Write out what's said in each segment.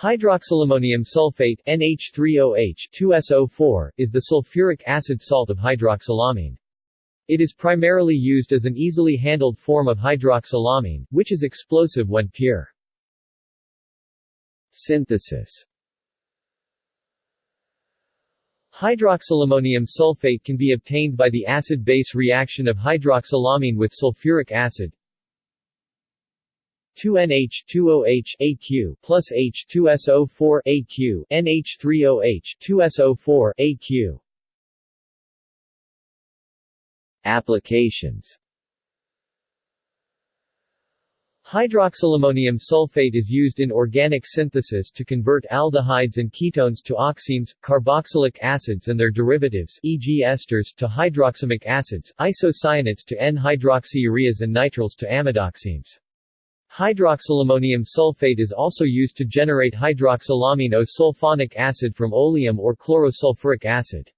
Hydroxylammonium sulfate NH3OH2SO4 is the sulfuric acid salt of hydroxylamine. It is primarily used as an easily handled form of hydroxylamine, which is explosive when pure. Synthesis Hydroxylammonium sulfate can be obtained by the acid-base reaction of hydroxylamine with sulfuric acid 2NH2OH AQ plus H2SO4 AQ NH3OH 2SO4 AQ Applications Hydroxylammonium sulfate is used in organic synthesis to convert aldehydes and ketones to oximes, carboxylic acids and their derivatives e.g. esters to hydroxamic acids, isocyanates to N-hydroxyureas and nitriles to amidoximes. Hydroxylammonium sulfate is also used to generate hydroxylamine O-sulfonic acid from oleum or chlorosulfuric acid.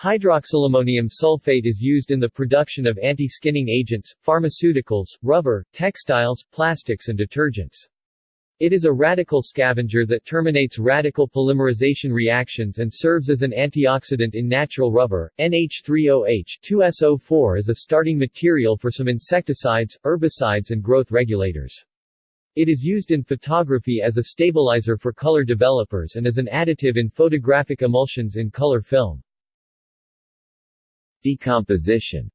Hydroxylammonium sulfate is used in the production of anti-skinning agents, pharmaceuticals, rubber, textiles, plastics and detergents. It is a radical scavenger that terminates radical polymerization reactions and serves as an antioxidant in natural rubber. NH3OH 2SO4 is a starting material for some insecticides, herbicides and growth regulators. It is used in photography as a stabilizer for color developers and as an additive in photographic emulsions in color film. Decomposition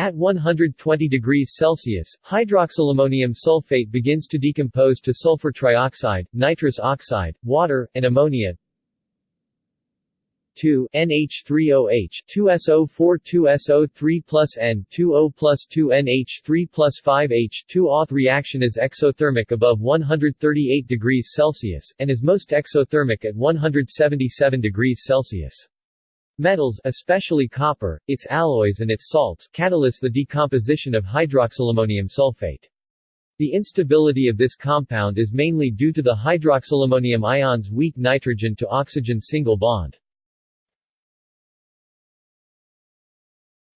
at 120 degrees Celsius, hydroxylammonium sulfate begins to decompose to sulfur trioxide, nitrous oxide, water, and ammonia. 2 NH3OH 2SO4 2SO3 plus N2O plus 2 NH3 plus 5H2 Auth reaction is exothermic above 138 degrees Celsius, and is most exothermic at 177 degrees Celsius. Metals especially copper, its alloys and its salts catalyze the decomposition of hydroxylammonium sulfate. The instability of this compound is mainly due to the hydroxylammonium ion's weak nitrogen to oxygen single bond.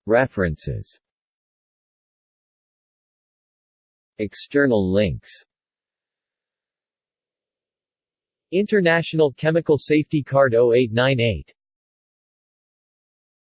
References External links International Chemical Safety Card 0898